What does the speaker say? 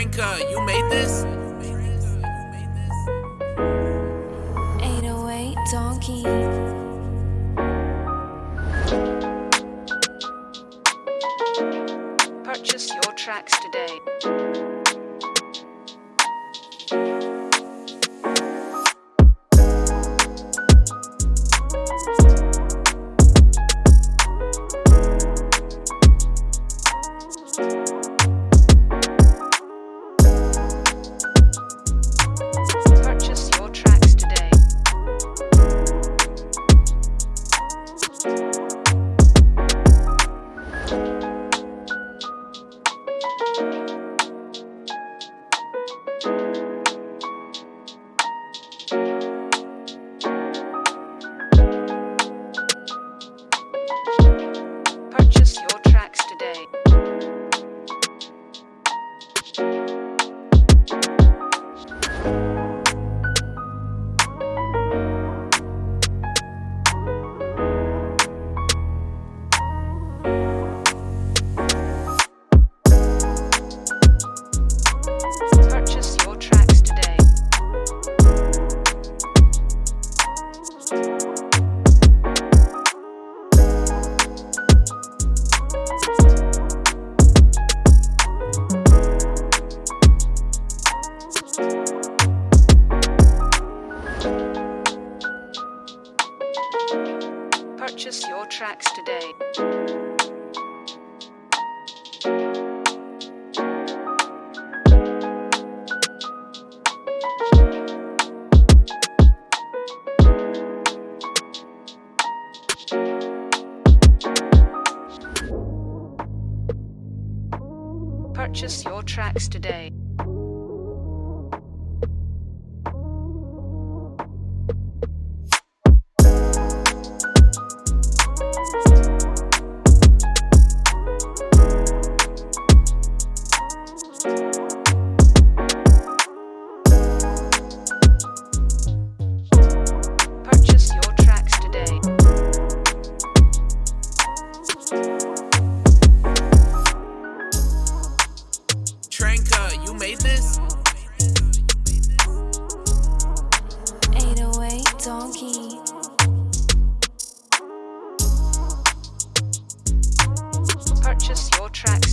Franca, you made this? 808 Donkey. Purchase your tracks today. Purchase your tracks today. Purchase your tracks today. tracks.